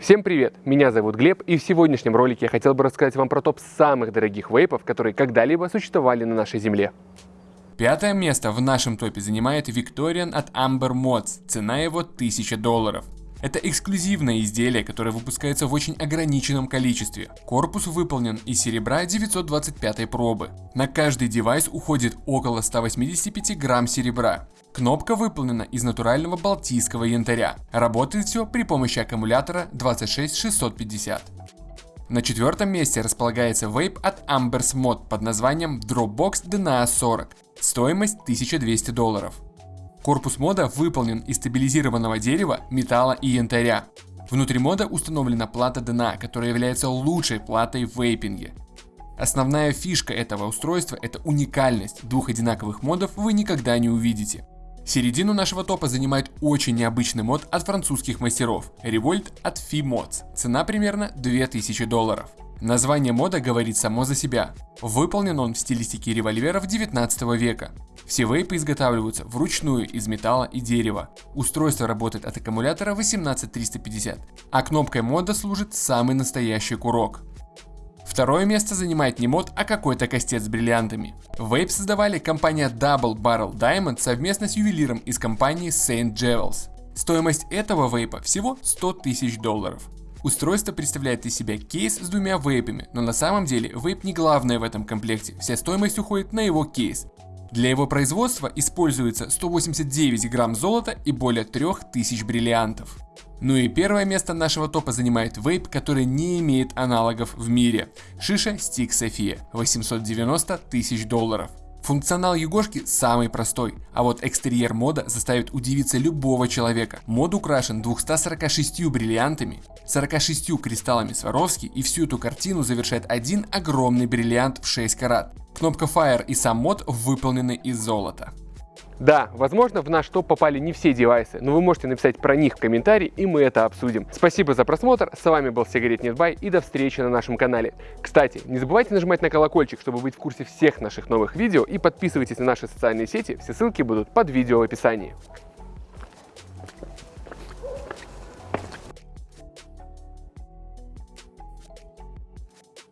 Всем привет! Меня зовут Глеб, и в сегодняшнем ролике я хотел бы рассказать вам про топ самых дорогих вейпов, которые когда-либо существовали на нашей земле. Пятое место в нашем топе занимает Victorian от Amber Mods, цена его 1000 долларов. Это эксклюзивное изделие, которое выпускается в очень ограниченном количестве. Корпус выполнен из серебра 925 пробы. На каждый девайс уходит около 185 грамм серебра. Кнопка выполнена из натурального балтийского янтаря. Работает все при помощи аккумулятора 26650. На четвертом месте располагается вейп от Ambers Mod под названием Dropbox DNA 40. Стоимость 1200 долларов. Корпус мода выполнен из стабилизированного дерева, металла и янтаря. Внутри мода установлена плата DNA, которая является лучшей платой в вейпинге. Основная фишка этого устройства – это уникальность. Двух одинаковых модов вы никогда не увидите. Середину нашего топа занимает очень необычный мод от французских мастеров – Revolt от Fi Mods. Цена примерно 2000 долларов. Название мода говорит само за себя. Выполнен он в стилистике револьверов 19 века. Все вейпы изготавливаются вручную из металла и дерева. Устройство работает от аккумулятора 18350, а кнопкой мода служит самый настоящий курок. Второе место занимает не мод, а какой-то костец с бриллиантами. Вейп создавали компания Double Barrel Diamond совместно с ювелиром из компании Saint Jewels. Стоимость этого вейпа всего 100 тысяч долларов. Устройство представляет из себя кейс с двумя вейпами, но на самом деле вейп не главное в этом комплекте, вся стоимость уходит на его кейс. Для его производства используется 189 грамм золота и более 3000 бриллиантов. Ну и первое место нашего топа занимает вейп, который не имеет аналогов в мире. Шиша Stick Sophia 890 тысяч долларов. Функционал Егошки самый простой, а вот экстерьер мода заставит удивиться любого человека. Мод украшен 246 бриллиантами, 46 кристаллами Сваровски и всю эту картину завершает один огромный бриллиант в 6 карат. Кнопка Fire и сам мод выполнены из золота. Да, возможно, в наш топ попали не все девайсы, но вы можете написать про них в комментарии, и мы это обсудим. Спасибо за просмотр, с вами был Сигарет Нетбай, и до встречи на нашем канале. Кстати, не забывайте нажимать на колокольчик, чтобы быть в курсе всех наших новых видео, и подписывайтесь на наши социальные сети, все ссылки будут под видео в описании.